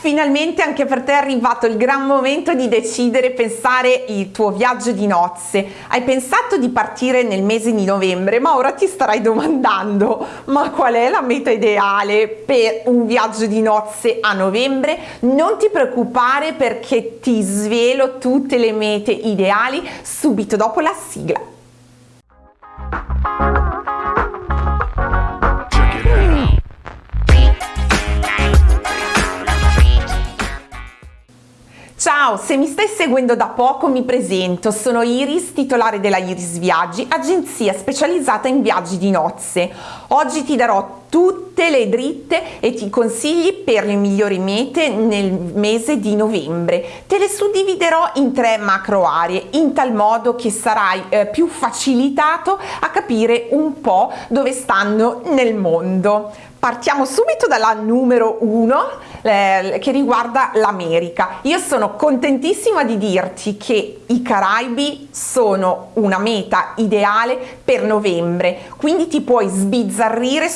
Finalmente anche per te è arrivato il gran momento di decidere pensare il tuo viaggio di nozze. Hai pensato di partire nel mese di novembre, ma ora ti starai domandando ma qual è la meta ideale per un viaggio di nozze a novembre? Non ti preoccupare perché ti svelo tutte le mete ideali subito dopo la sigla. Ciao, se mi stai seguendo da poco mi presento, sono Iris, titolare della Iris Viaggi, agenzia specializzata in viaggi di nozze. Oggi ti darò tutte le dritte e ti consigli per le migliori mete nel mese di novembre. Te le suddividerò in tre macro aree, in tal modo che sarai eh, più facilitato a capire un po' dove stanno nel mondo. Partiamo subito dalla numero uno eh, che riguarda l'America. Io sono contentissima di dirti che i Caraibi sono una meta ideale per novembre, quindi ti puoi sbizzarrire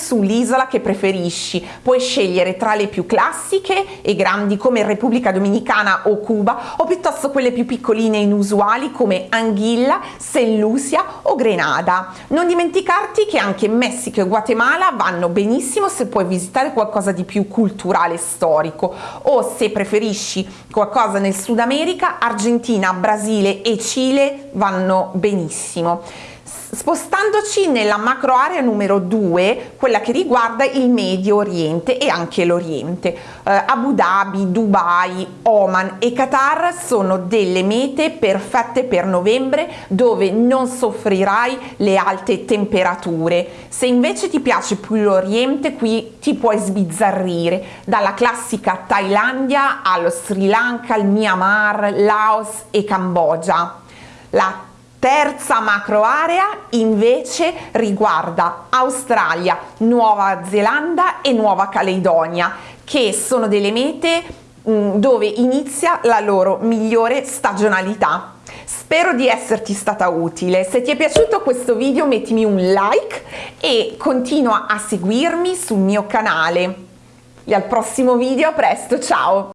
sull'isola che preferisci. Puoi scegliere tra le più classiche e grandi come Repubblica Dominicana o Cuba o piuttosto quelle più piccoline e inusuali come Anguilla, St. Lucia o Grenada. Non dimenticarti che anche Messico e Guatemala vanno benissimo se puoi visitare qualcosa di più culturale e storico o se preferisci qualcosa nel Sud America, Argentina, Brasile e Cile vanno benissimo. Spostandoci nella macro area numero 2, quella che riguarda il Medio Oriente e anche l'Oriente, eh, Abu Dhabi, Dubai, Oman e Qatar sono delle mete perfette per novembre dove non soffrirai le alte temperature. Se invece ti piace più l'Oriente, qui ti puoi sbizzarrire dalla classica Thailandia allo Sri Lanka, al Myanmar, Laos e Cambogia. La terza macro area invece riguarda Australia, Nuova Zelanda e Nuova Caledonia che sono delle mete mm, dove inizia la loro migliore stagionalità. Spero di esserti stata utile, se ti è piaciuto questo video mettimi un like e continua a seguirmi sul mio canale. E al prossimo video, a presto, ciao!